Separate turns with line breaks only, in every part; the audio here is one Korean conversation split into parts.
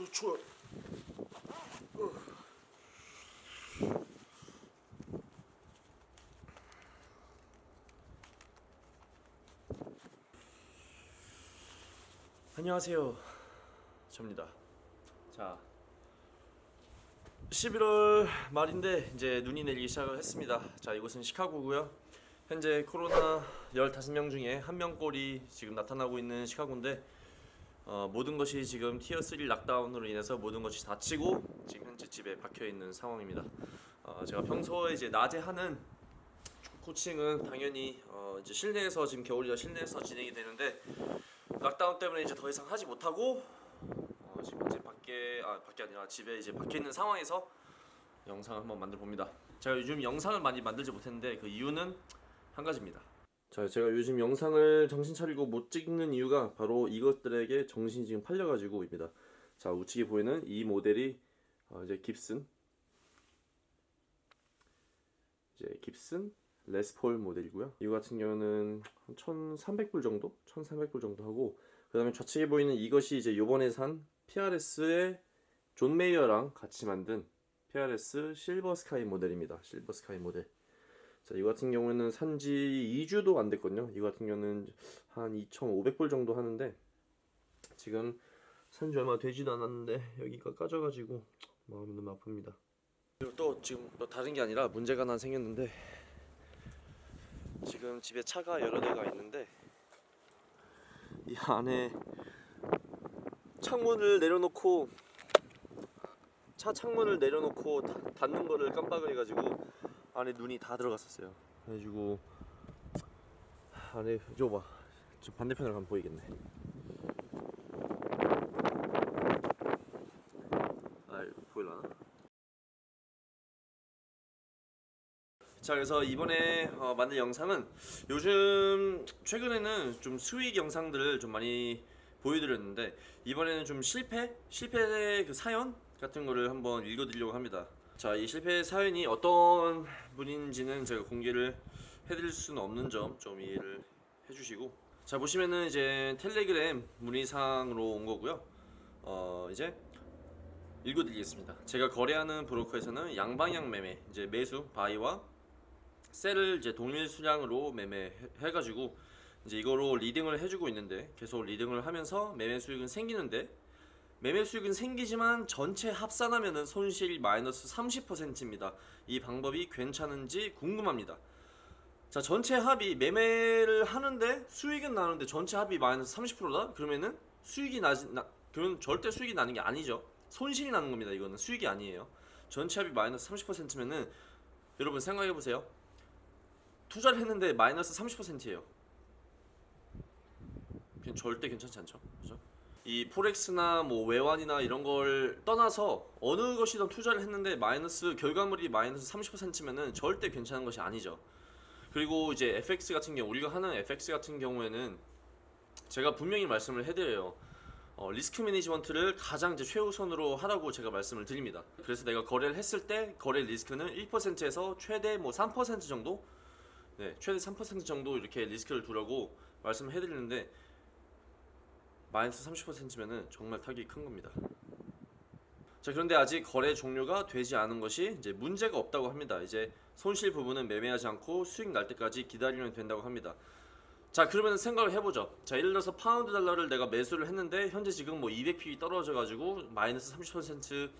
어, 좋아. 어. 안녕하세요. 접니다. 자, 11월 말인데 이제 눈이 내리기 시작을 했습니다. 자, 이곳은 시카고고요. 현재 코로나 15명 중에 한 명꼴이 지금 나타나고 있는 시카고인데 어, 모든 것이 지금 tier 3 lockdown으로 인해서 모든 것이 닫히고 지금 현재 집에 박혀 있는 상황입니다. 어, 제가 평소에 이제 낮에 하는 코칭은 당연히 어, 이제 실내에서 지금 겨울이라 실내에서 진행이 되는데 lockdown 때문에 이제 더 이상 하지 못하고 어, 지금 현재 밖에 아 밖에 아니라 집에 이제 박혀 있는 상황에서 영상을 한번 만들어 봅니다. 제가 요즘 영상을 많이 만들지 못했는데 그 이유는 한 가지입니다. 자, 제가 요즘 영상을 정신 차리고 못 찍는 이유가 바로 이것들에게 정신이 지금 팔려가지고 입니다. 자, 우측에 보이는 이 모델이 어, 이제 깁슨, 이제 깁슨 레스폴 모델이고요. 이거 같은 경우는 한 1,300불 정도, 1,300불 정도 하고 그 다음에 좌측에 보이는 이것이 이제 요번에 산 PRS의 존 메이어랑 같이 만든 PRS 실버 스카이 모델입니다. 실버 스카이 모델. 자, 이거 같은 경우에는 산지 2주도 안 됐거든요. 이거 같은 경우는 한 2,500불 정도 하는데 지금 산지 얼마 되지도 않았는데 여기가 까져가지고 마음이 너무 아픕니다. 그리고 또 지금 또 다른 게 아니라 문제가 하나 생겼는데 지금 집에 차가 여러 대가 있는데 이 안에 창문을 내려놓고 차 창문을 내려놓고 다- 닫는 거를 깜빡을 해가지고 안에 눈이 다 들어갔었어요. 그래가지고 안에 저거 봐. 저 반대편으로 가면 보이겠네. 자 그래서 이번에 어, 만든 영상은 요즘 최근에는 좀 수익 영상들을 좀 많이 보여드렸는데 이번에는 좀 실패 실패의 그 사연 같은 거를 한번 읽어드리려고 합니다. 자 이 실패 사연이 어떤 분인지는 제가 공개를 해드릴 수는 없는 점 좀 이해를 해주시고 자 보시면은 이제 텔레그램 문의사항으로 온 거고요. 어 이제 읽어드리겠습니다. 제가 거래하는 브로커에서는 양방향 매매 이제 매수 바이와 셀을 이제 동일 수량으로 매매해가지고 이제 이거로 리딩을 해주고 있는데 계속 리딩을 하면서 매매 수익은 생기는데 매매 수익은 생기지만 전체 합산하면은 손실 마이너스 30%입니다. 이 방법이 괜찮은지 궁금합니다. 자 전체 합이 매매를 하는데 수익은 나는데 전체 합이 마이너스 30%다? 그러면은 수익이 나지 나 그러면 절대 수익이 나는 게 아니죠. 손실이 나는 겁니다. 이거는 수익이 아니에요. 전체 합이 마이너스 30%면은 여러분 생각해 보세요. 투자를 했는데 마이너스 30%예요. 그냥 절대 괜찮지 않죠. 그죠? 이 포렉스나 뭐 외환이나 이런 걸 떠나서 어느 것이든 투자를 했는데 마이너스 결과물이 마이너스 30%면은 절대 괜찮은 것이 아니죠. 그리고 이제 FX 같은 경우 우리가 하는 FX 같은 경우에는 제가 분명히 말씀을 해드려요. 어, 리스크 매니지먼트를 가장 이제 최우선으로 하라고 제가 말씀을 드립니다. 그래서 내가 거래를 했을 때 거래 리스크는 1%에서 최대 뭐 3% 정도 네, 최대 3% 정도 이렇게 리스크를 두라고 말씀을 해드리는데 마이너스 30%면은 정말 타격이 큰 겁니다. 자 그런데 아직 거래 종료가 되지 않은 것이 이제 문제가 없다고 합니다. 이제 손실 부분은 매매하지 않고 수익 날 때까지 기다리면 된다고 합니다. 자 그러면 생각을 해보죠. 자 예를 들어서 파운드 달러를 내가 매수를 했는데 현재 지금 뭐 200p이 떨어져 가지고 마이너스 30%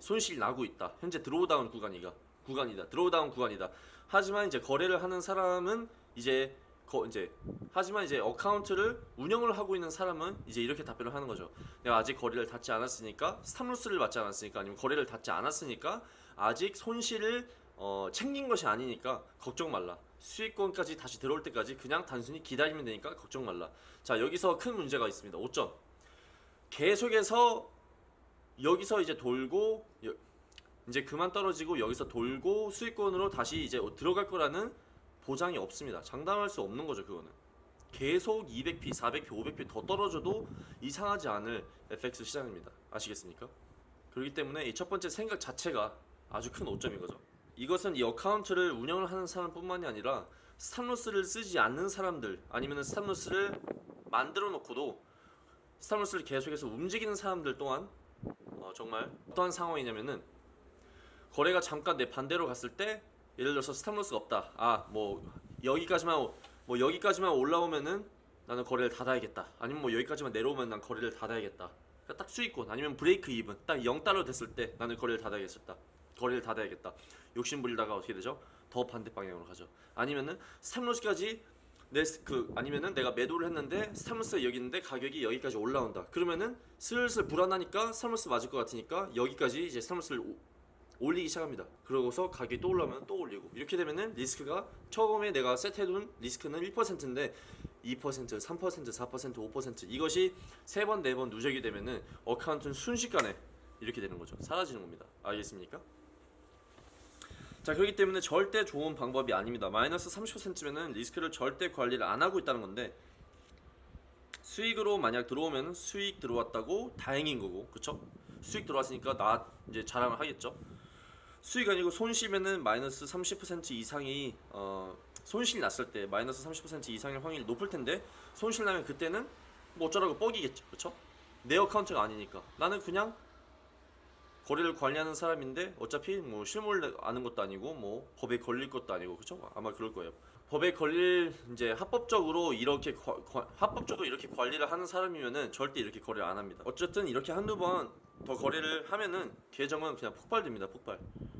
손실이 나고 있다. 현재 drawdown 구간이가 구간이다. drawdown 구간이다. 하지만 이제 거래를 하는 사람은 이제 거 이제 하지만 이제 account를 운영을 하고 있는 사람은 이제 이렇게 답변을 하는 거죠. 내가 아직 거래를 닫지 않았으니까 stop loss를 맞지 않았으니까 아니면 거래를 닫지 않았으니까 아직 손실을 어, 챙긴 것이 아니니까 걱정 말라. 수익권까지 다시 들어올 때까지 그냥 단순히 기다리면 되니까 걱정 말라. 자 여기서 큰 문제가 있습니다. 5점. 계속해서 여기서 이제 돌고 여- 이제 그만 떨어지고 여기서 돌고 수익권으로 다시 이제 들어갈 거라는 보장이 없습니다. 장담할 수 없는 거죠, 그거는. 계속 200p, 400p, 500p 더 떨어져도 이상하지 않을 FX 시장입니다. 아시겠습니까? 그렇기 때문에 이 첫 번째 생각 자체가 아주 큰 오점인 거죠. 이것은 이 account를 운영을 하는 사람뿐만이 아니라 stop loss를 쓰지 않는 사람들 아니면 stop loss를 만들어 놓고도 stop loss를 계속해서 움직이는 사람들 또한 어, 정말 어떠한 상황이냐면은 거래가 잠깐 내 반대로 갔을 때 예를 들어서 stop loss가 없다. 아 뭐 여기까지만 오- 뭐 여기까지만 올라오면은 나는 거래를 닫아야겠다. 아니면 뭐 여기까지만 내려오면 난 거래를 닫아야겠다. 그러니까 딱 수익권 아니면 break even 딱 0달러 됐을 때 나는 거래를 닫아야겠다. 거래를 닫아야겠다. 욕심 부리다가 어떻게 되죠? 더 반대 방향으로 가죠. 아니면은 stop loss까지 내 그 아니면은 내가 매도를 했는데 stop loss가 여기 있는데 가격이 여기까지 올라온다. 그러면은 슬슬 불안하니까 stop loss 맞을 것 같으니까 여기까지 이제 stop loss를 오- 올리기 시작합니다. 그러고서 가격이 또 올라오면 또 올리고 이렇게 되면은 리스크가 처음에 내가 세트해둔 리스크는 1%인데 2%, 3%, 4%, 5% 이것이 세 번 네 번 누적이 되면은 account는 순식간에 이렇게 되는 거죠. 사라지는 겁니다. 알겠습니까? 자 그렇기 때문에 절대 좋은 방법이 아닙니다. 마이너스 30%면은 리스크를 절대 관리를 안 하고 있다는 건데 수익으로 만약 들어오면 수익 들어왔다고 다행인 거고, 그쵸? 수익 들어왔으니까 나 이제 자랑을 하겠죠. 수익 아니고 손실면은 마이너스 30% 이상이 어, 손실 났을 때 마이너스 30% 이상일 확률이 높을 텐데 손실 나면 그때는 뭐 어쩌라고 뻑이겠죠, 그쵸? 내 어카운트가 아니니까 나는 그냥 거래를 관리하는 사람인데 어차피 뭐 실물 아는 것도 아니고 뭐 법에 걸릴 것도 아니고 그쵸? 아마 그럴 거예요. 법에 걸릴 이제 합법적으로 이렇게 과- 과- 합법적으로 이렇게 관리를 하는 사람이면은 절대 이렇게 거래를 안 합니다. 어쨌든 이렇게 한두 번 더 거래를 하면은 계정은 그냥 폭발됩니다. 폭발.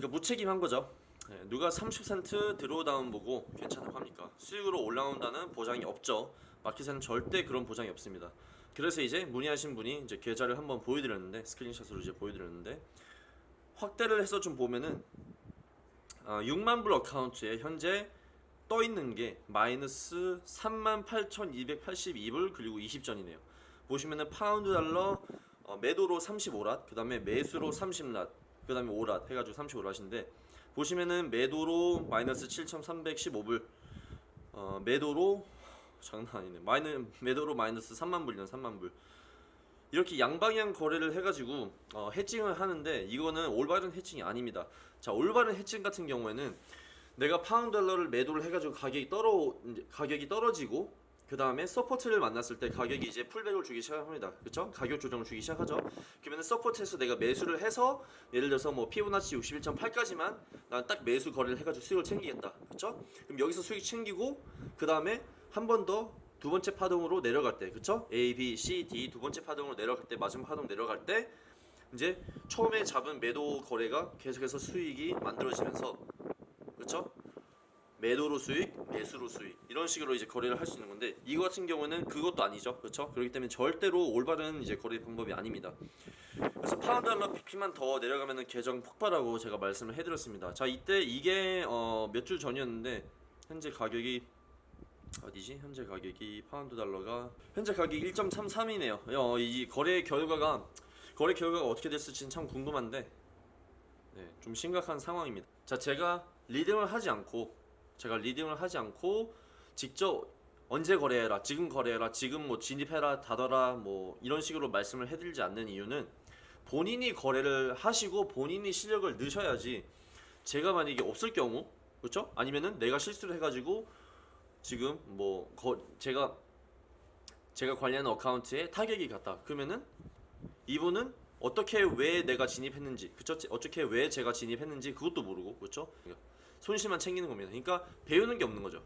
그러니까 무책임한 거죠. 네, 누가 30% 드로우다운 보고 괜찮다고 합니까? 수익으로 올라온다는 보장이 없죠. 마켓에는 절대 그런 보장이 없습니다. 그래서 이제 문의하신 분이 이제 계좌를 한번 보여드렸는데 스크린샷으로 이제 보여드렸는데 확대를 해서 좀 보면은 아, 6만 불 account에 현재 떠 있는 게 마이너스 38,282불 그리고 20전이네요. 보시면은 파운드 달러 어, 매도로 35 lot, 그 다음에 매수로 30 lot, 그 다음에 5 lot 해가지고 35 lot인데 보시면은 매도로 마이너스 7,315불, 어, 매도로 장난 아니네. 마이너 매도로 마이너스 3만 불이네 3만 불. 이렇게 양방향 거래를 해가지고 어, hedging을 하는데 이거는 올바른 hedging이 아닙니다. 자 올바른 hedging 같은 경우에는 내가 파운드 달러를 매도를 해가지고 가격이 떨어 가격이 떨어지고 그 다음에 support를 만났을 때 가격이 이제 pullback을 주기 시작합니다. 그렇죠? 가격 조정을 주기 시작하죠. 그러면 support에서 내가 매수를 해서 예를 들어서 뭐 피보나치 61.8까지만 난 딱 매수 거래를 해가지고 수익을 챙기겠다. 그렇죠? 그럼 여기서 수익 챙기고 그 다음에 한 번 더 두 번째 파동으로 내려갈 때, 그렇죠? A, B, C, D 두 번째 파동으로 내려갈 때 마지막 파동 내려갈 때 이제 처음에 잡은 매도 거래가 계속해서 수익이 만들어지면서 그렇죠? 매도로 수익, 매수로 수익 이런 식으로 이제 거래를 할 수 있는 건데 이거 같은 경우는 그것도 아니죠, 그렇죠? 그렇기 때문에 절대로 올바른 이제 거래 방법이 아닙니다. 그래서 파운드 달러 PP만 더 내려가면은 계정 폭발하고 제가 말씀을 해드렸습니다. 자 이때 이게 어, 몇 주 전이었는데 현재 가격이 어디지? 현재 가격이 파운드 달러가 현재 가격이 1.33이네요. 어, 이 거래 결과가 거래 결과가 어떻게 됐을지는 참 궁금한데 네, 좀 심각한 상황입니다. 자, 제가 리딩을 하지 않고 제가 리딩을 하지 않고 직접 언제 거래해라, 지금 거래해라, 지금 뭐 진입해라, 닫아라, 뭐 이런 식으로 말씀을 해드리지 않는 이유는 본인이 거래를 하시고 본인이 실력을 넣으셔야지 제가 만약에 없을 경우 그렇죠? 아니면은 내가 실수를 해가지고 지금 뭐 거, 제가 제가 관리하는 어카운트에 타격이 갔다. 그러면은 이분은 어떻게 왜 내가 진입했는지, 그쵸? 어떻게 왜 제가 진입했는지 그것도 모르고, 그렇죠? 손실만 챙기는 겁니다. 그러니까 배우는 게 없는 거죠.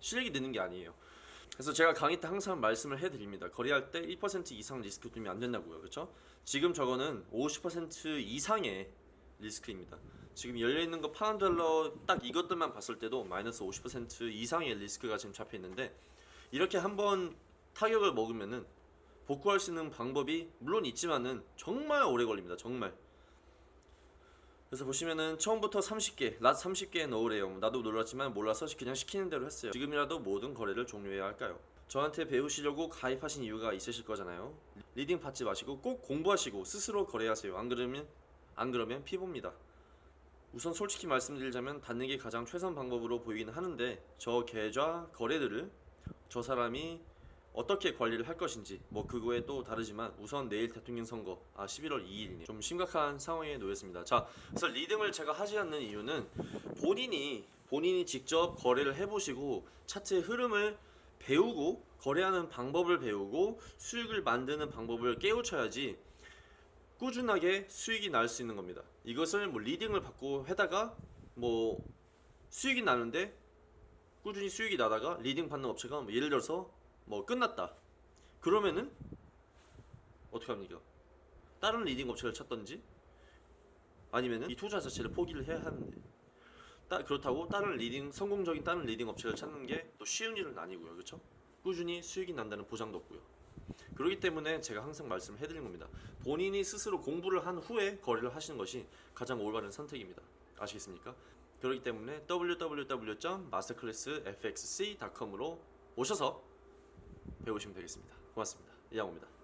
실력이 느는 게 아니에요. 그래서 제가 강의 때 항상 말씀을 해드립니다. 거래할 때 1% 이상 리스크 두면 안 된다고요, 그렇죠? 지금 저거는 50% 이상의 리스크입니다. 지금 열려 있는 거 파운드 달러 딱 이것들만 봤을 때도 마이너스 50% 이상의 리스크가 지금 잡혀 있는데 이렇게 한번 타격을 먹으면은 복구할 수 있는 방법이 물론 있지만은 정말 오래 걸립니다. 정말. 그래서 보시면은 처음부터 30개, lot 30개 넣으래요. 나도 놀랐지만 몰라서 그냥 시키는 대로 했어요. 지금이라도 모든 거래를 종료해야 할까요? 저한테 배우시려고 가입하신 이유가 있으실 거잖아요. 리딩 받지 마시고 꼭 공부하시고 스스로 거래하세요. 안 그러면 안 그러면 피봅니다. 우선 솔직히 말씀드리자면 닫는 게 가장 최선 방법으로 보이긴 하는데 저 계좌 거래들을 저 사람이 어떻게 관리를 할 것인지 뭐 그거에 또 다르지만 우선 내일 대통령 선거 아 11월 2일이 좀 심각한 상황에 놓였습니다. 자, 그래서 리딩을 제가 하지 않는 이유는 본인이 본인이 직접 거래를 해보시고 차트의 흐름을 배우고 거래하는 방법을 배우고 수익을 만드는 방법을 깨우쳐야지 꾸준하게 수익이 날 수 있는 겁니다. 이것을 뭐 리딩을 받고 해다가 뭐 수익이 나는데 꾸준히 수익이 나다가 리딩 받는 업체가 뭐 예를 들어서 뭐 끝났다. 그러면은 어떻게 합니까? 다른 리딩 업체를 찾던지 아니면은 이 투자 자체를 포기를 해야 하는데 따, 그렇다고 다른 리딩 성공적인 다른 리딩 업체를 찾는 게 또 쉬운 일은 아니고요. 그렇죠? 꾸준히 수익이 난다는 보장도 없고요. 그렇기 때문에 제가 항상 말씀을 해드린 겁니다. 본인이 스스로 공부를 한 후에 거래를 하시는 것이 가장 올바른 선택입니다. 아시겠습니까? 그렇기 때문에 www.masterclassfxc.com으로 오셔서 배우시면 되겠습니다. 고맙습니다. 이양호입니다.